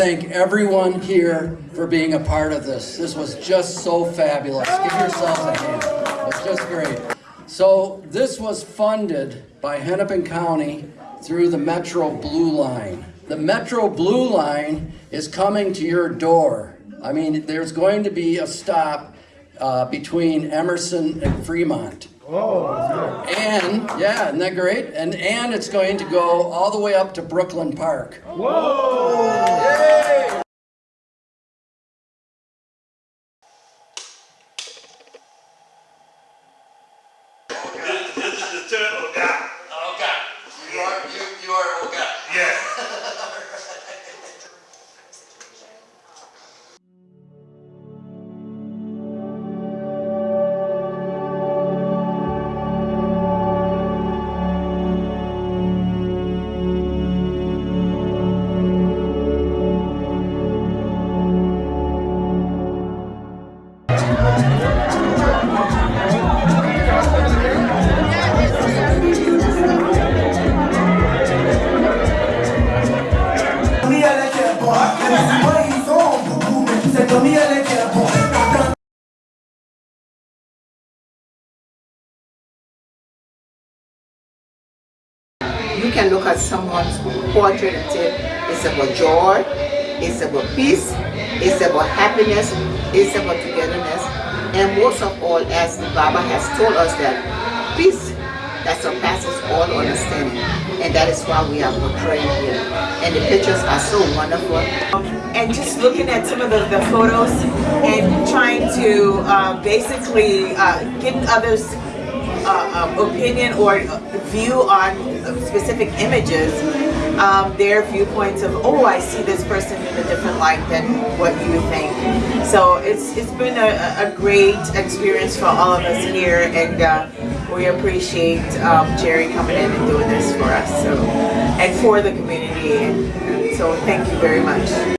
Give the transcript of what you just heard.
thank everyone here for being a part of this. This was just so fabulous. Give yourselves a hand. It's just great. So this was funded by Hennepin County through the Metro Blue Line. The Metro Blue Line is coming to your door. I mean, there's going to be a stop uh, between Emerson and Fremont. And, yeah, isn't that great? And, and it's going to go all the way up to Brooklyn Park. This, this is the turtle you can look at someone's portrait and say it's about joy, it's about peace, it's about happiness, it's about togetherness, and most of all, as the Baba has told us that peace that surpasses all understanding, and that is why we are portraying here. And the pictures are so wonderful. and just looking at some of the, the photos and trying to uh, basically uh, get others uh, um, opinion or view on specific images um, their viewpoints of oh I see this person in a different light than what you think so it's it's been a, a great experience for all of us here and uh, we appreciate um, Jerry coming in and doing this for us so and for the community. And so thank you very much